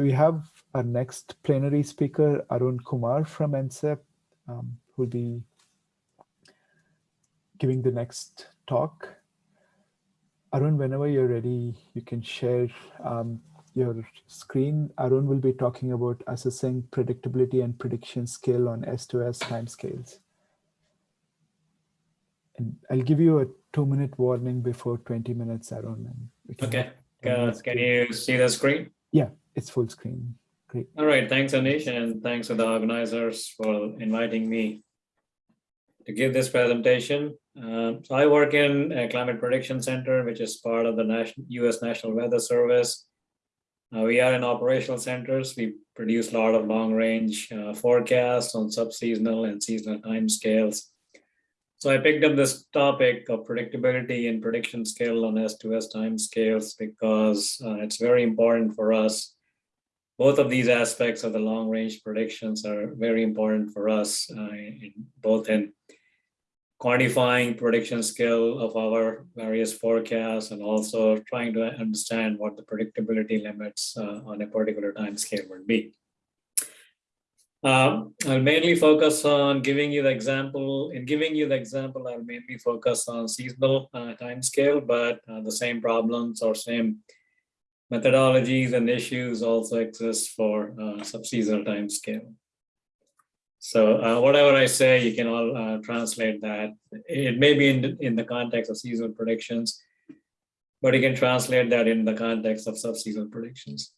so we have our next plenary speaker, Arun Kumar from NCEP, um, who'll be giving the next talk. Arun, whenever you're ready, you can share um, your screen. Arun will be talking about assessing predictability and prediction skill on S2S timescales. And I'll give you a two minute warning before 20 minutes, Arun. Okay, uh, can you see the screen? Yeah, it's full screen. Great. All right, thanks Anish and thanks to the organizers for inviting me to give this presentation. Uh, so I work in a climate prediction center, which is part of the National, US National Weather Service. Uh, we are in operational centers. We produce a lot of long range uh, forecasts on subseasonal and seasonal timescales. So I picked up this topic of predictability and prediction skill on S2S timescales because uh, it's very important for us. Both of these aspects of the long range predictions are very important for us, uh, in, both in quantifying prediction skill of our various forecasts and also trying to understand what the predictability limits uh, on a particular time scale would be. Um, I'll mainly focus on giving you the example. In giving you the example, I'll mainly focus on seasonal uh, time scale, but uh, the same problems or same methodologies and issues also exist for uh, subseasonal time scale. So uh, whatever I say, you can all uh, translate that. It may be in the, in the context of seasonal predictions, but you can translate that in the context of subseasonal predictions.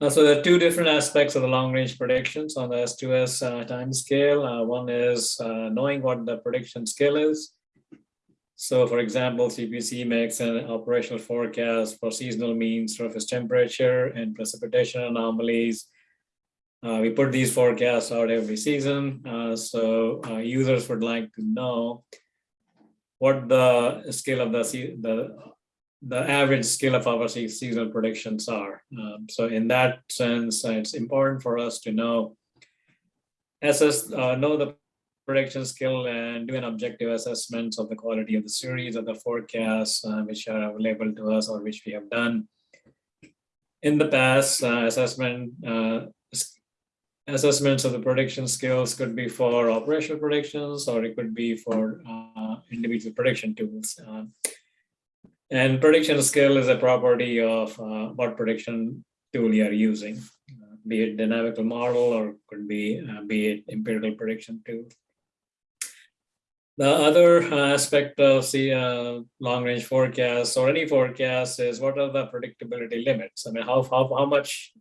Uh, so there are two different aspects of the long range predictions on the S2S uh, time scale. Uh, one is uh, knowing what the prediction scale is. So for example, CPC makes an operational forecast for seasonal mean surface temperature and precipitation anomalies uh, we put these forecasts out every season, uh, so uh, users would like to know what the scale of the the the average scale of our seasonal predictions are. Um, so in that sense, it's important for us to know assess uh, know the prediction skill and do an objective assessment of the quality of the series of the forecasts uh, which are available to us or which we have done in the past uh, assessment assessments of the prediction skills could be for operational predictions or it could be for uh, individual prediction tools. Uh, and prediction skill is a property of uh, what prediction tool you are using, uh, be it dynamical model or could be uh, be it empirical prediction tool. The other aspect of the uh, long range forecast or any forecast is what are the predictability limits? I mean, how, how, how much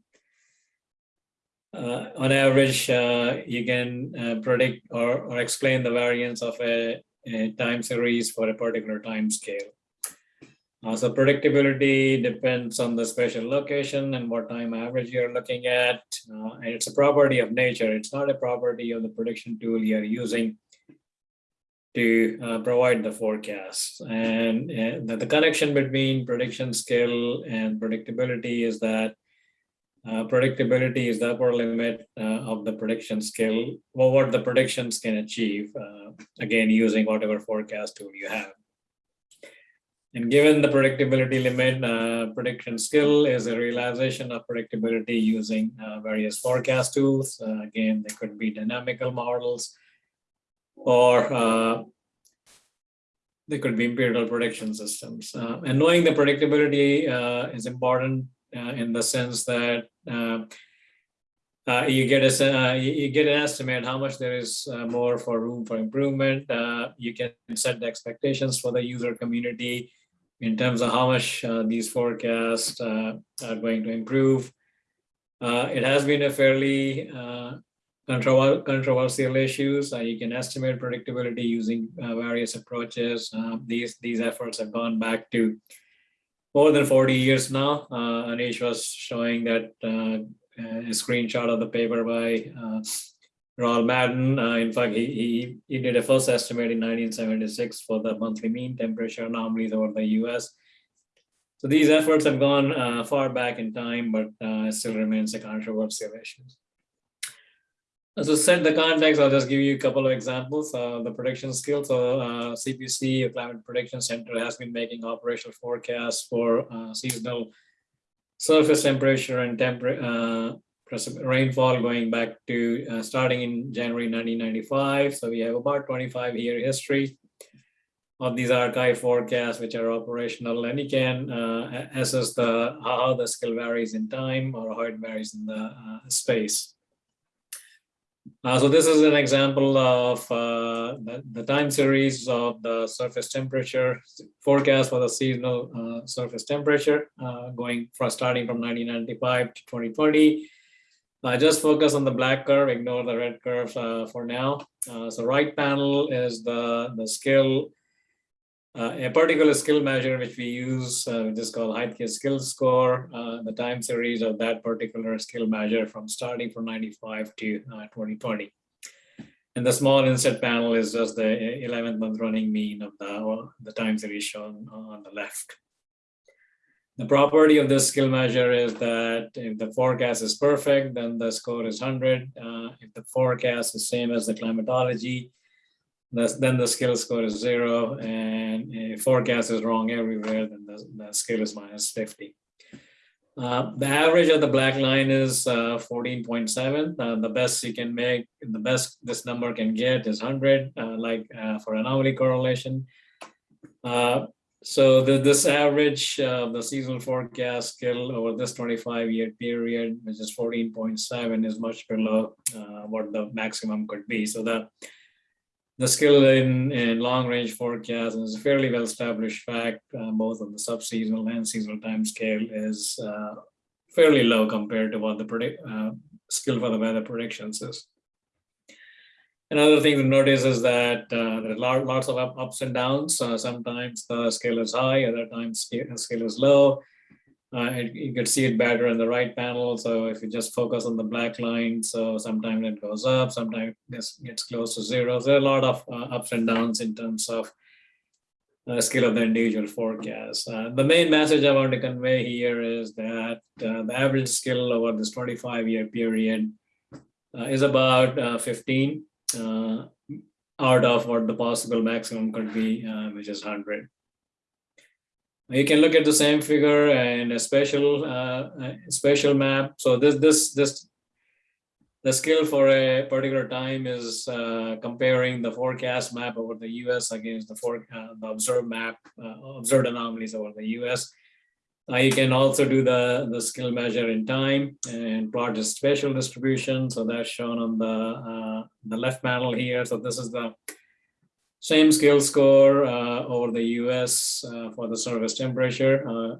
uh, on average, uh, you can uh, predict or, or explain the variance of a, a time series for a particular time scale. Uh, so predictability depends on the spatial location and what time average you're looking at. Uh, and it's a property of nature. It's not a property of the prediction tool you're using to uh, provide the forecast. And, and the, the connection between prediction skill and predictability is that uh, predictability is the upper limit uh, of the prediction skill, or what the predictions can achieve, uh, again, using whatever forecast tool you have. And given the predictability limit, uh, prediction skill is a realization of predictability using uh, various forecast tools. Uh, again, they could be dynamical models or uh, they could be empirical prediction systems. Uh, and knowing the predictability uh, is important uh, in the sense that uh, uh, you get a you get an estimate how much there is more for room for improvement. you can set the expectations for the user community in terms of how much these forecasts are going to improve. it has been a fairly controversial issues. Uh, you can estimate predictability using uh, various approaches. Uh, these these efforts have gone back to more than 40 years now. Uh, Anish was showing that uh, a screenshot of the paper by uh, Roland Madden. Uh, in fact, he, he, he did a first estimate in 1976 for the monthly mean temperature anomalies over the US. So these efforts have gone uh, far back in time, but uh, still remains a controversial issue. So set the context, I'll just give you a couple of examples. Uh, the prediction skills, so uh, CPC, Climate Prediction Center, has been making operational forecasts for uh, seasonal surface temperature and temper, uh, rainfall going back to uh, starting in January 1995. So we have about 25 year history of these archive forecasts, which are operational, and you can uh, assess the how the skill varies in time or how it varies in the uh, space. Uh, so this is an example of uh, the, the, time series of the surface temperature forecast for the seasonal uh, surface temperature uh, going from starting from 1995 to 2020. Uh, just focus on the black curve, ignore the red curve uh, for now. so right panel is the, the skill uh, a particular skill measure which we use, uh, which is called Heidke skill score, uh, the time series of that particular skill measure from starting from 95 to 2020. Uh, and the small inset panel is just the 11th month running mean of the, the time series shown on the left. The property of this skill measure is that if the forecast is perfect, then the score is 100. Uh, if the forecast is same as the climatology, then the skill score is zero and if forecast is wrong everywhere, then the, the scale is minus 50. Uh, the average of the black line is uh, 14.7. Uh, the best you can make, the best this number can get is 100, uh, like uh, for anomaly correlation. Uh, so the, this average of the seasonal forecast skill over this 25 year period, which is 14.7 is much below what the maximum could be. So the the skill in, in long range forecasting is a fairly well established fact, uh, both on the sub-seasonal and seasonal time scale is uh, fairly low compared to what the predict, uh, skill for the weather predictions is. Another thing to notice is that uh, there are lots of ups and downs. Uh, sometimes the scale is high, other times the scale is low. Uh, it, you can see it better in the right panel. So if you just focus on the black line, so sometimes it goes up, sometimes it gets close to zero. So There are a lot of uh, ups and downs in terms of uh, scale of the individual forecast. Uh, the main message I want to convey here is that uh, the average skill over this 25 year period uh, is about uh, 15 out of what the possible maximum could be, which is 100. You can look at the same figure and a special uh, special map. So this this this the skill for a particular time is uh, comparing the forecast map over the U.S. against the for uh, the observed map uh, observed anomalies over the U.S. Uh, you can also do the the skill measure in time and plot the spatial distribution. So that's shown on the uh, the left panel here. So this is the same skill score uh, over the US uh, for the surface temperature, uh,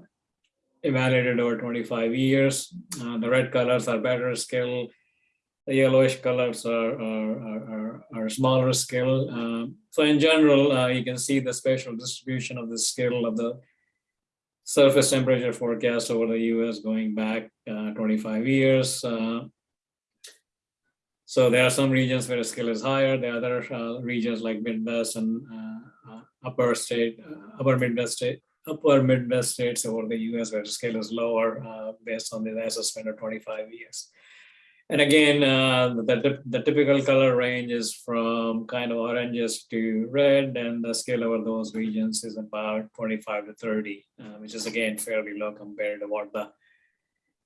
evaluated over 25 years. Uh, the red colors are better skill. The yellowish colors are, are, are, are smaller skill. Um, so in general, uh, you can see the spatial distribution of the skill of the surface temperature forecast over the US going back uh, 25 years. So there are some regions where the skill is higher. There are other uh, regions like Midwest and uh, uh upper state, uh, upper Midwest state, upper Midwest states over the US where the scale is lower uh, based on the assessment of 25 years. And again, uh, the, the typical color range is from kind of oranges to red, and the scale over those regions is about 25 to 30, uh, which is again fairly low compared to what the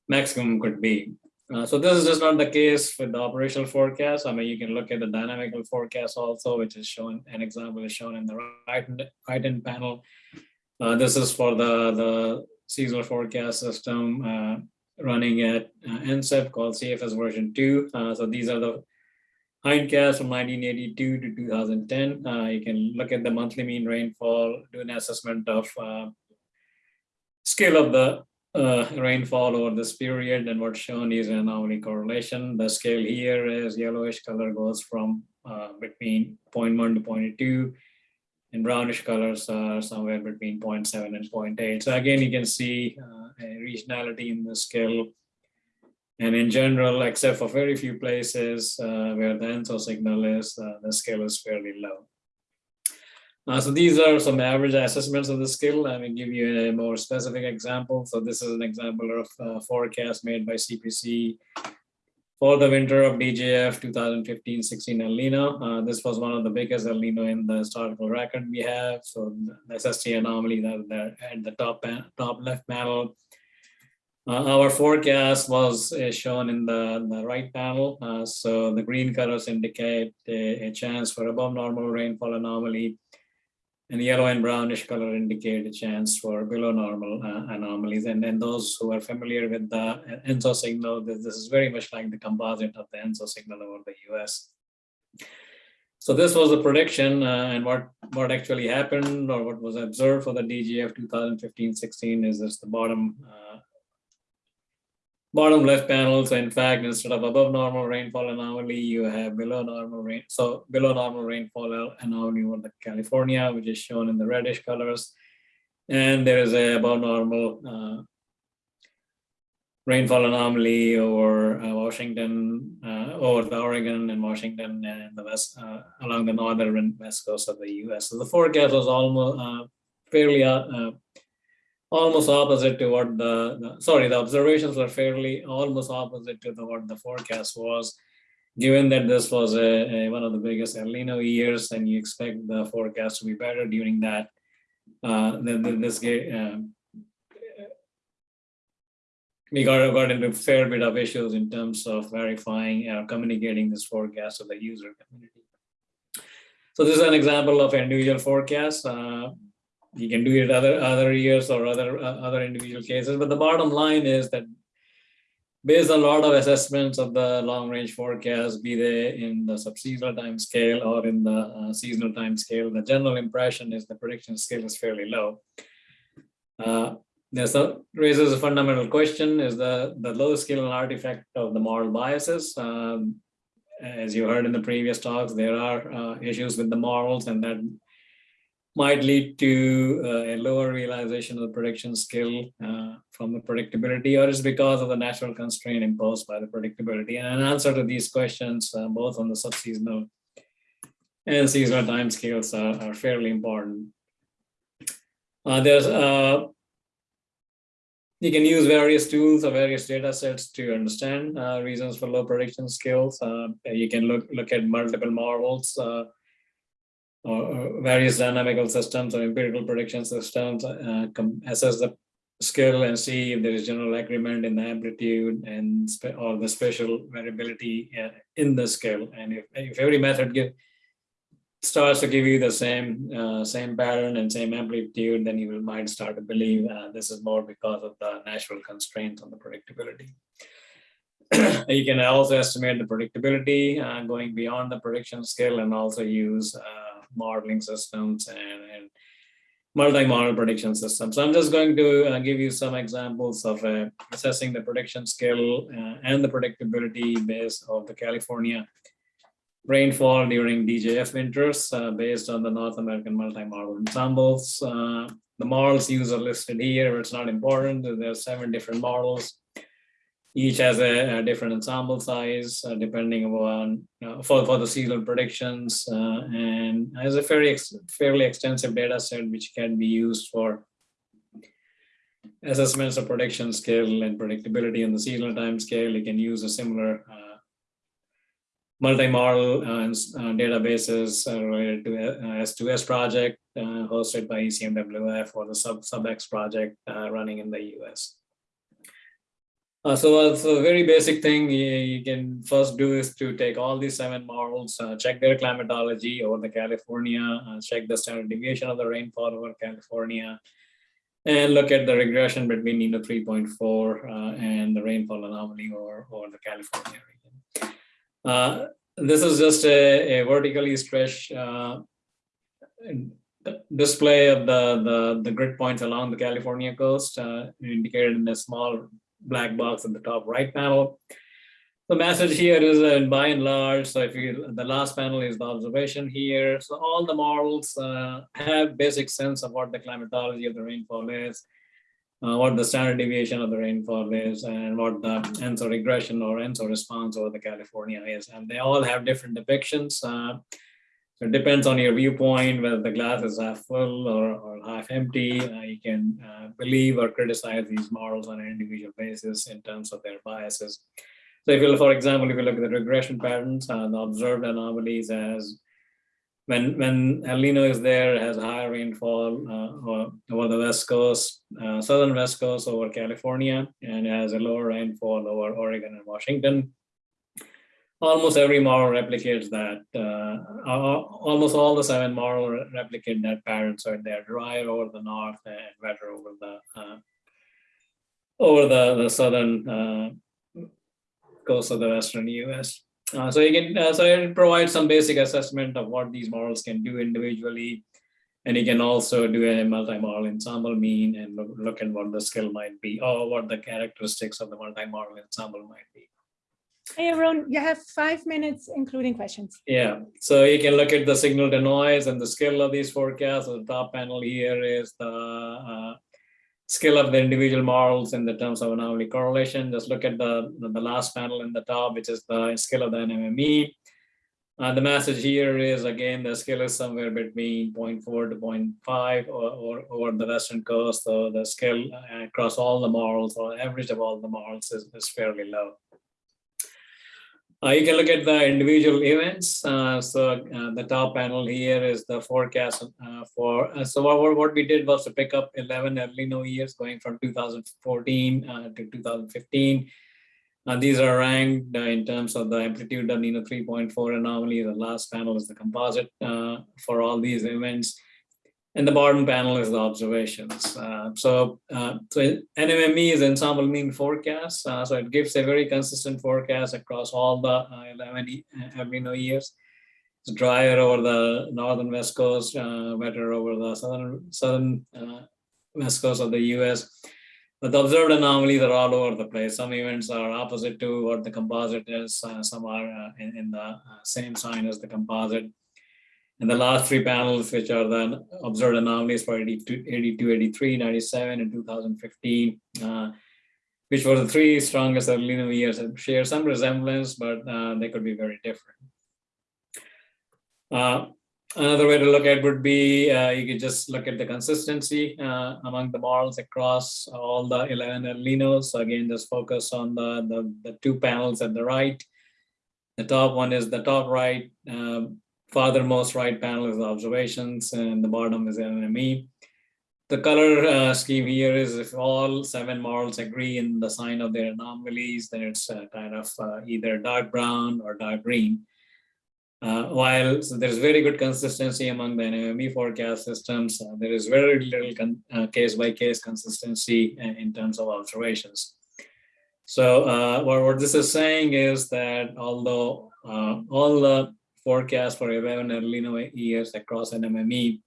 maximum could be. Uh, so this is just not the case with the operational forecast. I mean, you can look at the dynamical forecast also, which is shown, an example is shown in the right, right hand panel. Uh, this is for the, the seasonal forecast system uh, running at uh, NCEP called CFS version 2. Uh, so these are the hindcasts from 1982 to 2010. Uh, you can look at the monthly mean rainfall, do an assessment of scale of the uh, rainfall over this period and what's shown is an anomaly correlation. The scale here is yellowish color goes from uh, between 0.1 to 0.2 and brownish colors are somewhere between 0.7 and 0.8. So again, you can see uh, a regionality in the scale. And in general, except for very few places uh, where the ENSO signal is, uh, the scale is fairly low. Uh, so these are some average assessments of the skill. Let me give you a more specific example. So this is an example of uh, forecast made by CPC for the winter of DJF 2015-16 El Nino. Uh, this was one of the biggest El Nino in the historical record we have. So the SST anomaly that there at the top top left panel Uh, our forecast was uh, shown in the, the right panel. Uh, so the green colors indicate a, a, chance for above normal rainfall anomaly. And yellow and brownish color indicate a chance for below normal uh, anomalies. And then those who are familiar with the ENSO signal, this, this is very much like the composite of the ENSO signal over the US. So this was the prediction uh, and what, what actually happened or what was observed for the DJF 2015-16 is this the bottom uh, bottom left panel. So in fact, instead of above normal rainfall anomaly, you have below normal rain. So below normal rainfall anomaly over the California, which is shown in the reddish colors. And there is a above normal uh, rainfall anomaly over uh, Washington, uh, over the Oregon and Washington and the west, uh, along the northern west coast of the US. So the forecast was almost uh, fairly uh, almost opposite to what the, the, sorry the observations were fairly almost opposite to the what the forecast was given that this was a, a, one of the biggest El Nino years and you expect the forecast to be better during that uh, then this uh, we got, got into a fair bit of issues in terms of verifying or communicating this forecast to the user community. So this is an example of individual forecast. Uh, you can do it other other years or other uh, other individual cases. But the bottom line is that based on a lot of assessments of the long range forecast, be they in the subseasonal time scale or in the uh, seasonal time scale, the general impression is the prediction scale is fairly low. Uh, this raises a fundamental question, is the, the low scale an artifact of the model biases? Um, as you heard in the previous talks, there are uh, issues with the models and that might lead to uh, a lower realization of the prediction skill uh, from the predictability or is because of the natural constraint imposed by the predictability. And an answer to these questions, uh, both on the subseasonal and seasonal timescales are, are fairly important. Uh, there's uh, you can use various tools or various data sets to understand uh, reasons for low prediction skills. you can look look at multiple models or various dynamical systems or empirical prediction systems, uh, assess the skill and see if there is general agreement in the amplitude and or the spatial variability uh, in the skill. And if, if every method give, starts to give you the same uh, same pattern and same amplitude, then you will might start to believe uh, this is more because of the natural constraints on the predictability. you can also estimate the predictability uh, going beyond the prediction scale and also use uh, modeling systems and, and multi-model prediction systems. So I'm just going to uh, give you some examples of uh, assessing the prediction skill uh, and the predictability based of the California rainfall during DJF winters uh, based on the North American multi-model ensembles. Uh, the models used are listed here, it's not important. There are seven different models each has a, a different ensemble size uh, depending on uh, for, for the seasonal predictions uh, and has a very ex fairly extensive data set which can be used for assessments of prediction scale and predictability on the seasonal time scale. You can use a similar uh, multi-model uh, uh, databases related to S2S project hosted by ECMWF or the sub SubX project running in the US. Uh, so, uh, so a very basic thing you, you, can first do is to take all these seven models, uh, check their climatology over the California, uh, check the standard deviation of the rainfall over California, and look at the regression between NINO 3.4 uh, and the rainfall anomaly over, over the California region. Uh, this is just a, a vertically stretched display of the, the, the grid points along the California coast, indicated in a small black box at the top right panel. The message here is uh, by and large, so if you, the last panel is the observation here. So all the models uh, have basic sense of what the climatology of the rainfall is, uh, what the standard deviation of the rainfall is, and what the ENSO regression or ENSO response over the California is. And they all have different depictions. Uh, so it depends on your viewpoint, whether the glass is half full or, or half empty. Uh, you can uh, believe or criticize these models on an individual basis in terms of their biases. So if you, for example, if you look at the regression patterns, uh, the observed anomalies as when when El Nino is there, has higher rainfall uh, over the west coast, uh, southern west coast over California, and has a lower rainfall over Oregon and Washington. Almost every model replicates that. Uh, almost all the seven models replicate that pattern. So they're drier over the north and wetter over the uh, over the, the southern uh, coast of the western U.S. Uh, so you can uh, so it provides some basic assessment of what these models can do individually, and you can also do a multi-model ensemble mean and look, look at what the skill might be or what the characteristics of the multi-model ensemble might be. Hey, Arun, you have five minutes, including questions. Yeah, so you can look at the signal to noise and the skill of these forecasts. The top panel here is the uh, skill of the individual models in the terms of anomaly correlation. Just look at the, the last panel in the top, which is the skill of the NMME. Uh, the message here is, again, the skill is somewhere between 0.4 to 0.5 or, or the Western coast. So the skill across all the models or average of all the models is, is fairly low. Uh, you can look at the individual events. Uh, so uh, the top panel here is the forecast uh, for, uh, so what, what we did was to pick up 11 El Nino years going from 2014 uh, to 2015. these are ranked in terms of the amplitude of Nino 3.4 anomaly. The last panel is the composite for all these events. And the bottom panel is the observations. Uh, so, uh, so NMME is ensemble mean forecast. Uh, so it gives a very consistent forecast across all the uh, 11 El Nino years. It's drier over the northern west coast, uh, wetter over the southern southern uh, west coast of the U.S. But the observed anomalies are all over the place. Some events are opposite to what the composite is. some are in, in, the same sign as the composite. And the last three panels, which are the observed anomalies for 82, 82 83, 97, and 2015, uh, which were the three strongest Nino years, share some resemblance, but uh, they could be very different. Uh, another way to look at would be uh, you could just look at the consistency uh, among the models across all the 11 El Ninos. So again, just focus on the, the, the two panels at the right. The top one is the top right. Um, farthermost right panel is observations and the bottom is NMME. The color uh, scheme here is if all seven models agree in the sign of their anomalies, then it's uh, kind of uh, either dark brown or dark green. Uh, while so there's very good consistency among the NMME forecast systems, uh, there is very little uh, case-by-case -case consistency in terms of observations. So what, what this is saying is that although all the forecast for 11 El Nino years across NMME.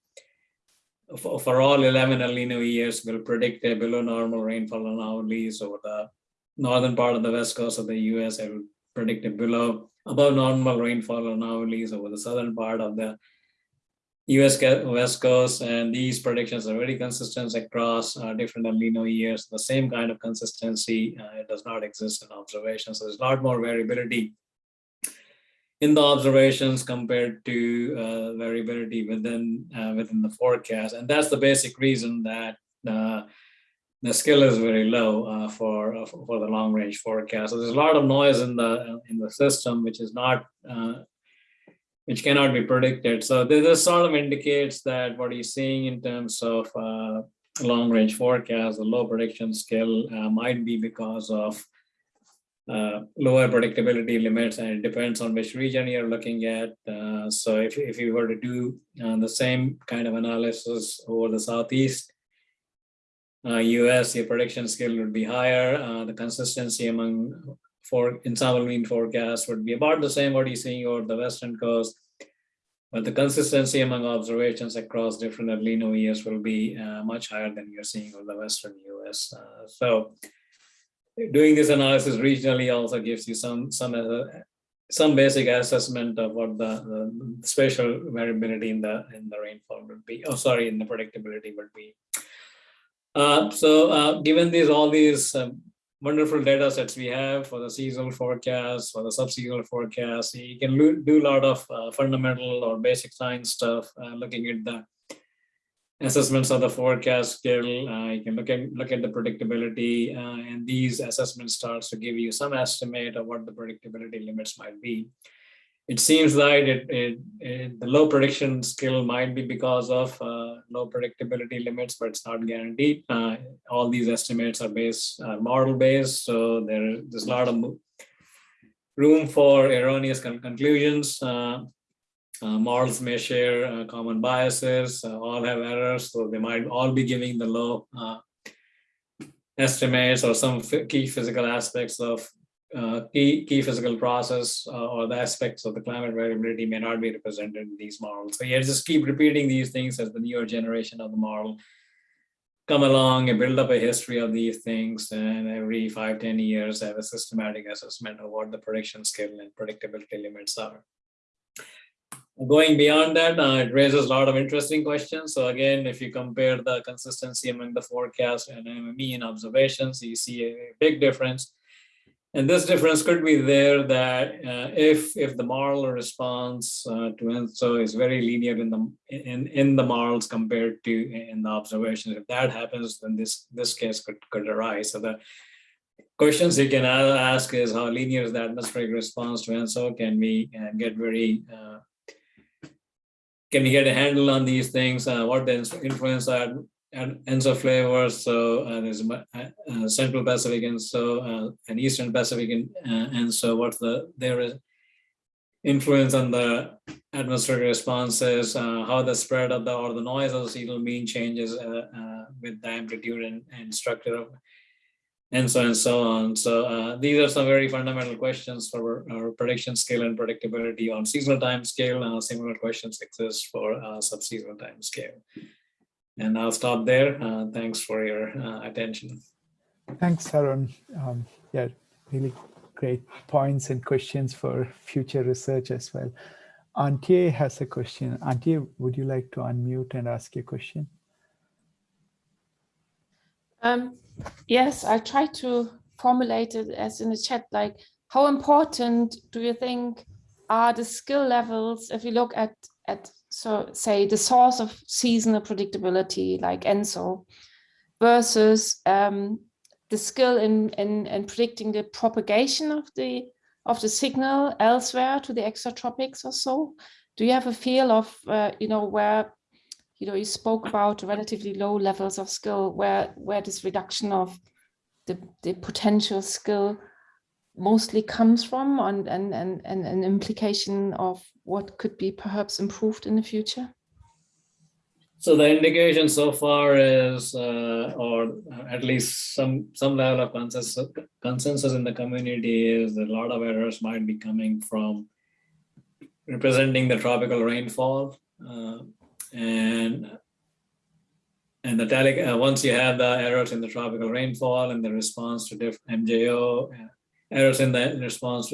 For, for all 11 El Nino years, will predict a below normal rainfall anomalies over the northern part of the west coast of the US. It will predict a below above normal rainfall anomalies over the southern part of the US West Coast, and these predictions are very consistent across uh, different El Nino years. The same kind of consistency uh, does not exist in observations. So there's a lot more variability in the observations compared to uh, variability within uh, within the forecast, and that's the basic reason that uh, the skill is very low uh, for uh, for the long range forecast. So there's a lot of noise in the in the system, which is not uh, which cannot be predicted. So this sort of indicates that what you're seeing in terms of long range forecast, the low prediction skill might be because of uh, lower predictability limits and it depends on which region you're looking at. Uh, so if, if you were to do uh, the same kind of analysis over the Southeast US, uh, your prediction skill would be higher. Uh, the consistency among for ensemble mean forecast would be about the same what you're seeing over the Western coast. But the consistency among observations across different El Nino years will be uh, much higher than you're seeing over the Western US. so doing this analysis regionally also gives you some some uh, some basic assessment of what the, the, spatial variability in the in the rainfall would be. Oh, sorry, in the predictability would be. Uh, so, uh, given these all these um, wonderful data sets we have for the seasonal forecast, for the subseasonal forecast, you can do a lot of uh, fundamental or basic science stuff, uh, looking at the assessments of the forecast skill. Uh, you can look at look at the predictability, uh, and these assessments starts to give you some estimate of what the predictability limits might be. it seems like it, it, it, the low prediction skill might be because of uh, low predictability limits, but it's not guaranteed. Uh, all these estimates are based, uh, model based, so there, there's a lot of room for erroneous con conclusions. Uh, uh, models may share uh, common biases, all have errors, so they might all be giving the low estimates or some key physical aspects of uh, key, key physical process uh, or the aspects of the climate variability may not be represented in these models. So yeah, just keep repeating these things as the newer generation of the model come along and build up a history of these things and every five, 10 years have a systematic assessment of what the prediction skill and predictability limits are. Going beyond that, uh, it raises a lot of interesting questions. So again, if you compare the consistency among the forecast and mean observations, you see a big difference and this difference could be there that uh, if if the model response uh, to ENSO is very linear in the in in the models compared to in the observations, if that happens, then this this case could could arise. So the questions you can ask is how linear is the atmospheric response to ENSO? Can we uh, get very uh, can we get a handle on these things? Uh, what the influence that and ENSO flavors. So uh, there's uh, Central Pacific ENSO uh, and Eastern Pacific and, uh, ENSO what's the there is influence on the atmospheric responses, uh, how the spread of the or the noise of the seasonal mean changes with the amplitude and, and structure of ENSO and so on. So these are some very fundamental questions for our prediction scale and predictability on seasonal time scale. similar questions exist for subseasonal time scale. And I'll stop there. Uh, thanks for your uh, attention. Thanks, Arun. Um, yeah, really great points and questions for future research as well. Antje has a question. Antje, would you like to unmute and ask your question? Um, yes, I try to formulate it as in the chat, like how important do you think are the skill levels if you look at, at so say the source of seasonal predictability like ENSO versus um, the skill in, in, in predicting the propagation of the of the signal elsewhere to the extratropics or so? Do you have a feel of, uh, you know, where, you know, you spoke about relatively low levels of skill, where, where this reduction of the, the potential skill mostly comes from and, and, and, and an implication of what could be perhaps improved in the future? So the indication so far is, uh, or at least some some level of consensus, consensus in the community is that a lot of errors might be coming from representing the tropical rainfall, uh, and and the tele, uh, once you have the errors in the tropical rainfall and the response to MJO, errors in the response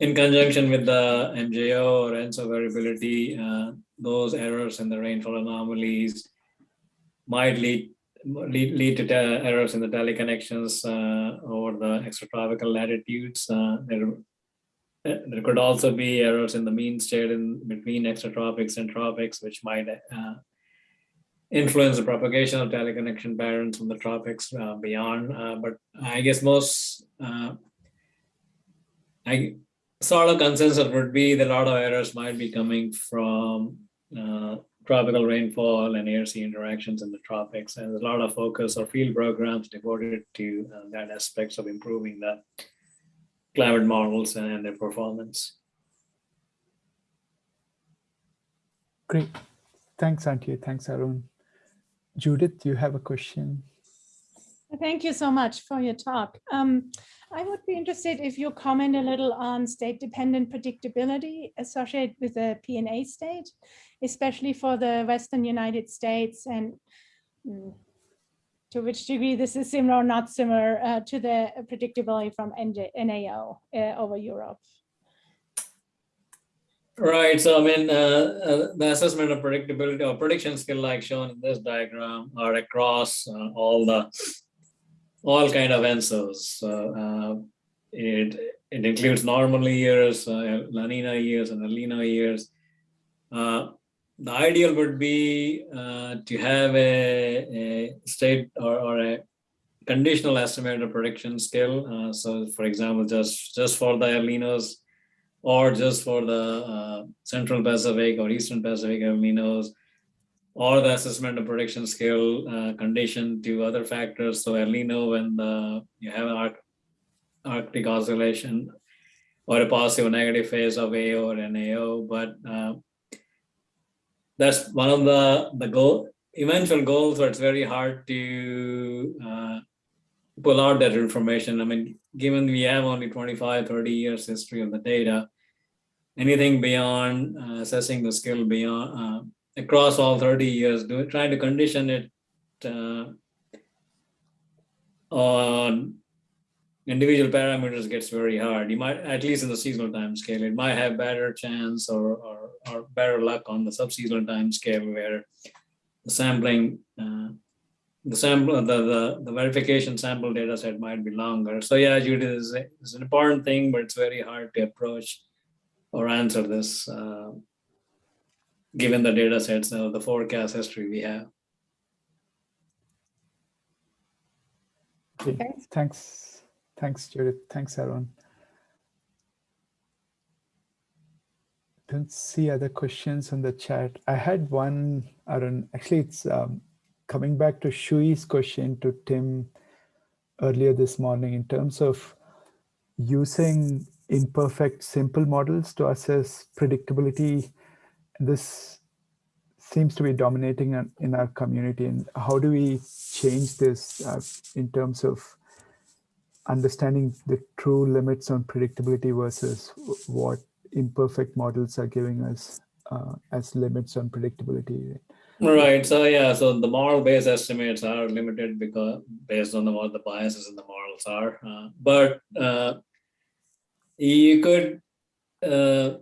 in conjunction with the MJO or ENSO variability, uh, those errors in the rainfall anomalies might lead lead, lead to errors in the teleconnections uh, over the extratropical latitudes. Uh, there could also be errors in the mean state in between extratropics and tropics, which might uh, influence the propagation of teleconnection patterns from the tropics uh, beyond. Uh, but I guess most I sort of consensus would be that a lot of errors might be coming from uh, tropical rainfall and air-sea interactions in the tropics. And there's a lot of focus or field programs devoted to uh, that aspects of improving the climate models and their performance. Great. Thanks, Antje. Thanks, Arun. Judith, you have a question? Thank you so much for your talk. Um, I would be interested if you comment a little on state-dependent predictability associated with the PNA state, especially for the Western United States and mm, to which degree this is similar or not similar uh, to the predictability from NJ, NAO uh, over Europe. Right. So I mean, uh, uh, the assessment of predictability or prediction skill like shown in this diagram are across uh, all the all kind of ENSOs. Uh, it, it includes normal years, La Nina years and El Nino years. Uh, the ideal would be uh, to have a, a state or, or, a conditional estimator prediction skill. Uh, so for example, just, just for the El Ninos, or just for the uh, Central Pacific or Eastern Pacific El Ninos, or the assessment of prediction skill uh, condition to other factors. So El Nino, when the, you have an arc, Arctic oscillation or a positive or negative phase of AO or NAO, but uh, that's one of the the goal eventual goals where it's very hard to uh, pull out that information. I mean, given we have only 25, 30 years history of the data, anything beyond uh, assessing the skill beyond uh, across all 30 years, do trying to condition it uh, on individual parameters gets very hard. You might, at least in the seasonal time scale, it might have better chance or, or, or better luck on the subseasonal time scale where the sampling, uh, the sample, the, the, the verification sample data set might be longer. So yeah, Judy is, is an important thing, but it's very hard to approach or answer this uh, given the data sets, the forecast history we have. Okay, Thanks. thanks, thanks, Judith. Thanks, Arun. Don't see other questions on the chat. I had one, Arun. Actually, it's um, coming back to Shui's question to Tim earlier this morning in terms of using imperfect simple models to assess predictability. This seems to be dominating in- in our community. And how do we change this uh, in terms of understanding the true limits on predictability versus what imperfect models are giving us uh, as limits on predictability? Right. So yeah. So the model-based estimates are limited because based on the, what the biases in the models are. Uh, but uh, you could uh,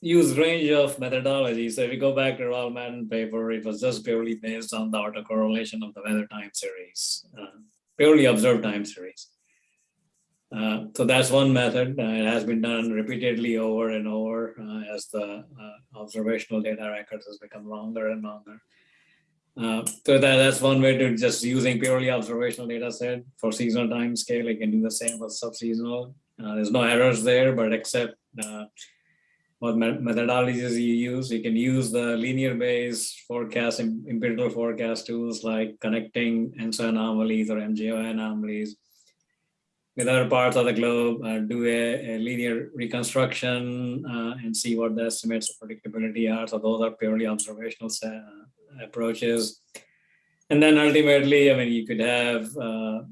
use range of methodologies. So if you go back to Roland Madden paper, it was just purely based on the autocorrelation of the weather time series, uh, purely observed time series. Uh, so that's one method. Uh, it has been done repeatedly over and over uh, as the uh, observational data records has become longer and longer. Uh, so that, that's one way to just using purely observational data set for seasonal time scale. You can do the same for subseasonal. There's no errors there, but except what me- methodologies you use, you can use the linear based forecast, empirical forecast tools like connecting ENSO anomalies or MJO anomalies with other parts of the globe, uh, do a, a linear reconstruction uh, and see what the estimates of predictability are. So those are purely observational sa- approaches. And then ultimately, I mean, you could have uh,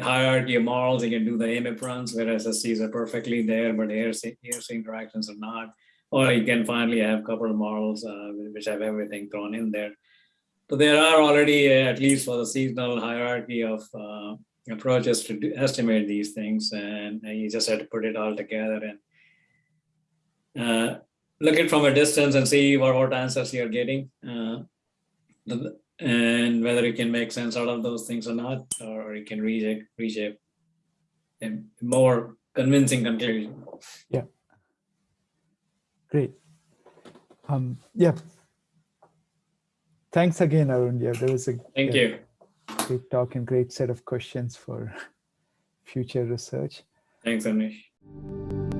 hierarchy of models. You can do the AMIP runs where SSTs are perfectly there, but air-sea, air-sea interactions are not. Or you can finally have a couple of models uh, which have everything thrown in there. So there are already, uh, at least for the seasonal hierarchy of uh, approaches to do, estimate these things, and, you just have to put it all together and uh, look it from a distance and see what, what answers you're getting, uh, and whether you can make sense out of those things or not, or you can reach a, reach a, a more convincing conclusion. Yeah. Great. Um, yeah. Thanks again, Arun. Yeah, there was a Thank yeah, you. Great talk and great set of questions for future research. Thanks, Anish.